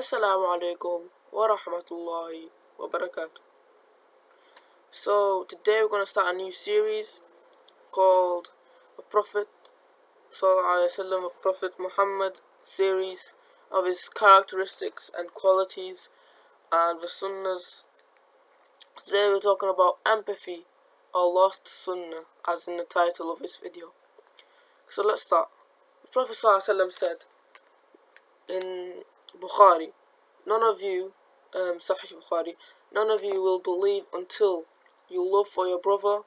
Assalamu alaikum wa rahmatullahi wa barakatuh. So, today we're going to start a new series called The Prophet Sallallahu of Prophet Muhammad series of his characteristics and qualities and the sunnahs. Today we're talking about empathy or lost sunnah as in the title of this video. So let's start. The Prophet Sallallahu said in Bukhari. None of you, um, Sahih Bukhari, none of you will believe until you love for your brother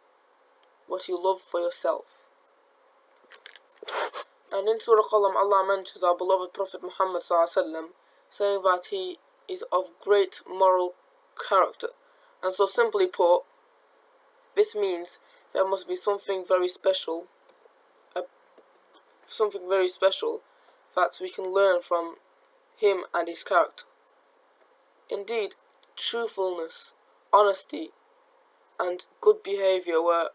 what you love for yourself. And in Surah Qalam, Allah mentions our beloved Prophet Muhammad saying that he is of great moral character. And so simply put, this means there must be something very special, uh, something very special that we can learn from him and his character. Indeed, truthfulness, honesty, and good behavior were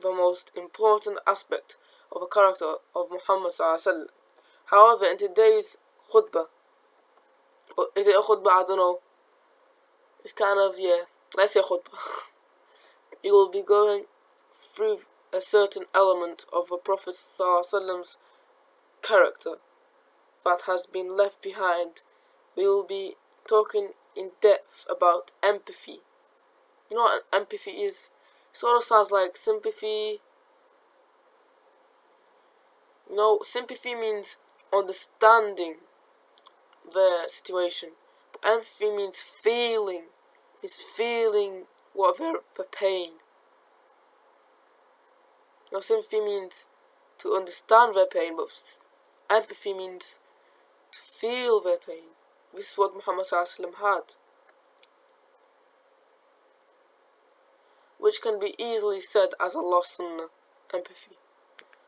the most important aspect of the character of Muhammad Sallallahu Alaihi Wasallam However, in today's khutbah, is it a khutbah? I don't know. It's kind of, yeah, let's say khutbah. you will be going through a certain element of the Prophet Sallallahu character that has been left behind, we will be talking in depth about empathy. You know what empathy is? Sort of sounds like sympathy. No, sympathy means understanding the situation. But empathy means feeling. Is feeling what they're the pain. Now sympathy means to understand their pain, but empathy means feel their pain. This is what Muhammad had. Which can be easily said as a lost sunnah, empathy.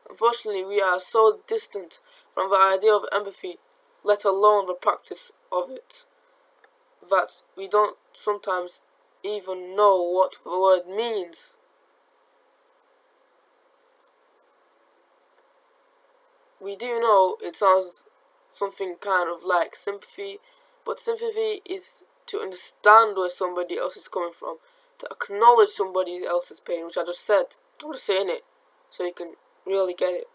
Unfortunately, we are so distant from the idea of empathy, let alone the practice of it, that we don't sometimes even know what the word means. We do know it sounds something kind of like sympathy, but sympathy is to understand where somebody else is coming from, to acknowledge somebody else's pain, which I just said. I'm just saying it so you can really get it.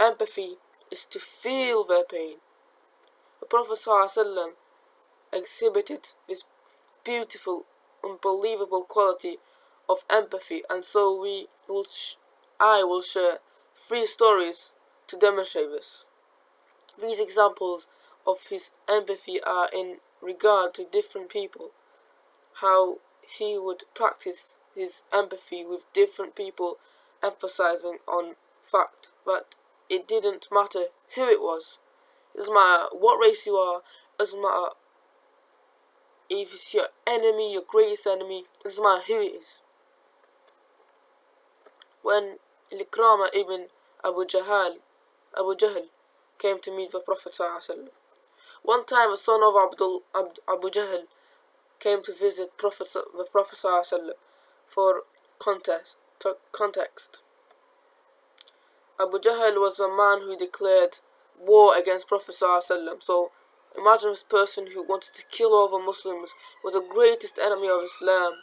Empathy is to feel their pain. The Prophet ﷺ exhibited this beautiful, unbelievable quality of empathy, and so we will I will share three stories to demonstrate this. These examples of his empathy are in regard to different people, how he would practice his empathy with different people, emphasizing on fact that it didn't matter who it was. It doesn't matter what race you are, it doesn't matter if it's your enemy, your greatest enemy, it doesn't matter who it is. When Ikrama ibn Abu Jahal, Abu Jahl came to meet the Prophet ﷺ. One time, a son of Abdul, Abd, Abu Jahl came to visit Prophet, the Prophet ﷺ for context, context. Abu Jahl was a man who declared war against Prophet ﷺ. So imagine this person who wanted to kill all the Muslims was the greatest enemy of Islam.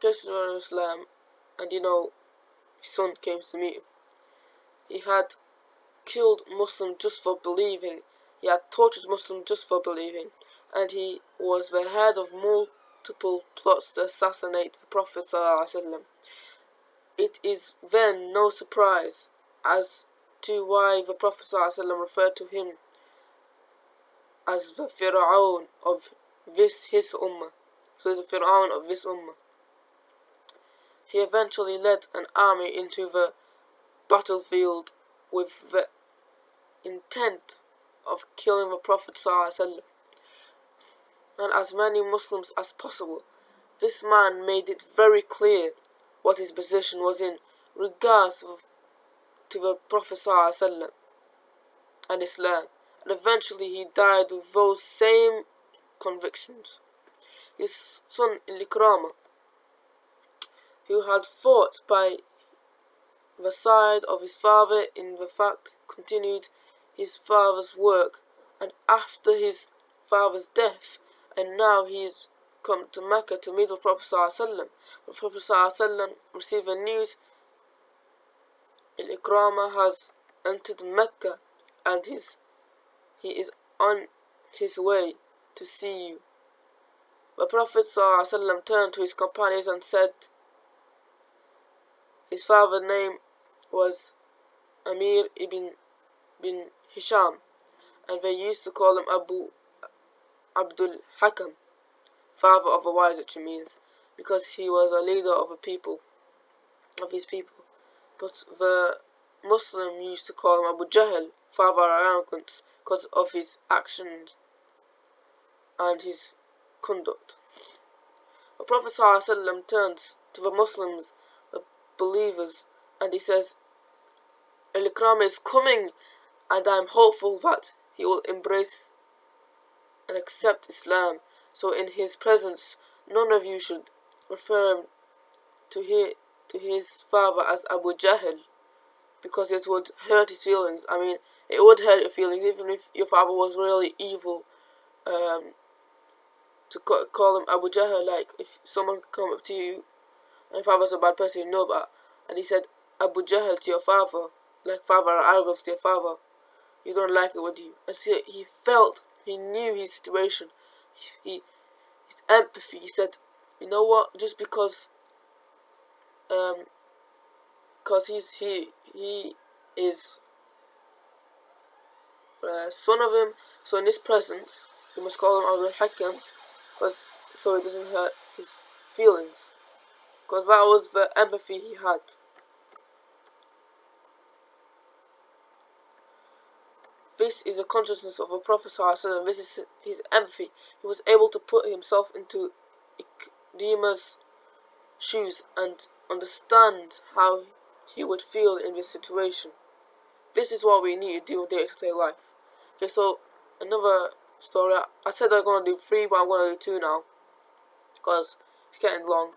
Greatest enemy of Islam, and you know his son came to meet him. He had killed Muslims just for believing. He had tortured Muslims just for believing. And he was the head of multiple plots to assassinate the Prophet. It is then no surprise as to why the Prophet referred to him as the Fir'aun of this his ummah. So he's the Fir'aun of this ummah. He eventually led an army into the battlefield with the intent of killing the Prophet ﷺ and as many Muslims as possible. This man made it very clear what his position was in regards to the Prophet ﷺ and Islam, and eventually he died with those same convictions. His son Ikrama who had fought by the side of his father in the fact continued his father's work, and after his father's death, and now he has come to Mecca to meet the Prophet Sallallahu The Prophet Sallallahu received the news Al-Ikrama has entered Mecca and his, he is on his way to see you. The Prophet ﷺ turned to his companions and said, his father's name was Amir ibn bin Hisham, and they used to call him Abu Abdul Hakam, father of the wise, which means, because he was a leader of a people, of his people. But the Muslim used to call him Abu Jahl, father of arrogance, because of his actions and his conduct. The Prophet ﷺ turns to the Muslims, believers, and he says, Al-Ikram is coming and I am hopeful that he will embrace and accept Islam. So in his presence, none of you should refer to, his, to his father as Abu Jahl because it would hurt his feelings. I mean, it would hurt your feelings even if your father was really evil. Um, to call him Abu Jahl, like if someone come up to you and if I was a bad person you know that. and he said Abu Jahl to your father, like father arrogance to your father, you don't like it, would you? And see, he felt, he knew his situation, he, his empathy. He said, you know what? Just because, um, because he's he he is uh, son of him. So in his presence, you must call him Abdul Hakam because so it doesn't hurt his feelings. Because that was the empathy he had. This is the consciousness of a Prophet ﷺ. This is his empathy. He was able to put himself into Ikrima's shoes and understand how he would feel in this situation. This is what we need to do in day-to-day -day life. Okay, so another story. I said I'm going to do three, but I'm to do two now. Because it's getting long.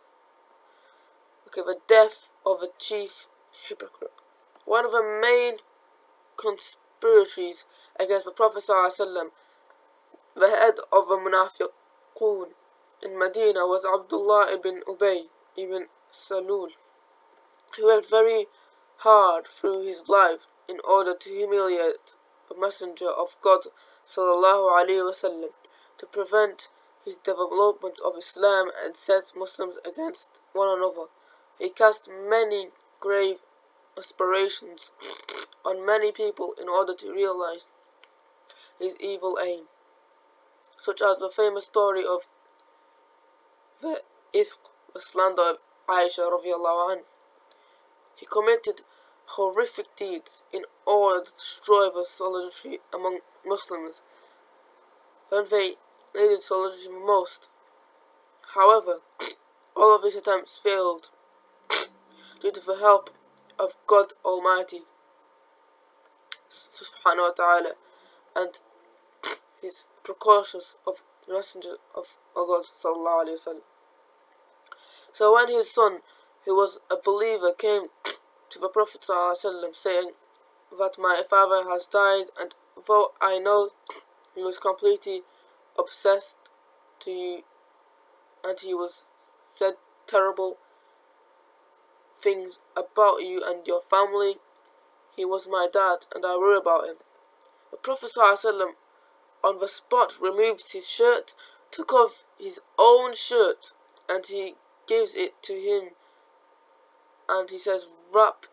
Okay, the death of a chief hypocrite. One of the main conspirators against the Prophet ﷺ, the head of the Munafiqun in Medina was Abdullah ibn Ubay ibn Salul. He worked very hard through his life in order to humiliate the Messenger of God وسلم, to prevent his development of Islam and set Muslims against one another. He cast many grave aspirations on many people in order to realize his evil aim, such as the famous story of the ifk, the slander of Aisha radiallahu. He committed horrific deeds in order to destroy the solidarity among Muslims when they needed solidarity most. However, all of his attempts failed due to the help of God Almighty subhanahu wa ta'ala and his precautions of the messenger of God sallallahu alayhi wa So when his son, who was a believer, came to the Prophet ﷺ, saying that my father has died, and though I know he was completely obsessed to you, and he was said terrible things about you and your family. He was my dad, and I worry about him. The Prophet ﷺ on the spot removed his shirt, took off his own shirt, and he gives it to him, and he says, wrap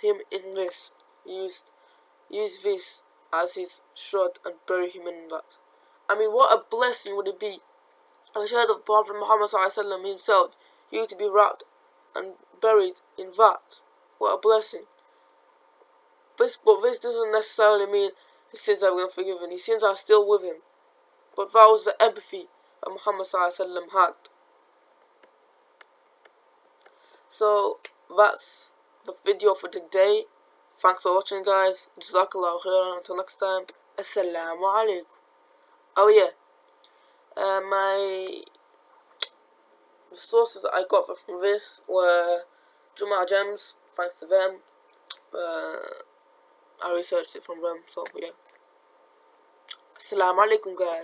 him in this, use, use this as his shroud and bury him in that. I mean, what a blessing would it be the shirt of Prophet Muhammad himself, you to be wrapped and buried in that. What a blessing. This, but this doesn't necessarily mean his sins have been forgiven. His sins are still with him. But that was the empathy that Muhammad had. So, that's the video for today. Thanks for watching guys. Jazakallah khairan. Until next time. Assalamu alaikum. Oh yeah. Uh, my sources I got from this were Juma Gems, thanks to them. Uh, I researched it from them, so yeah. Assalamu alaikum guys.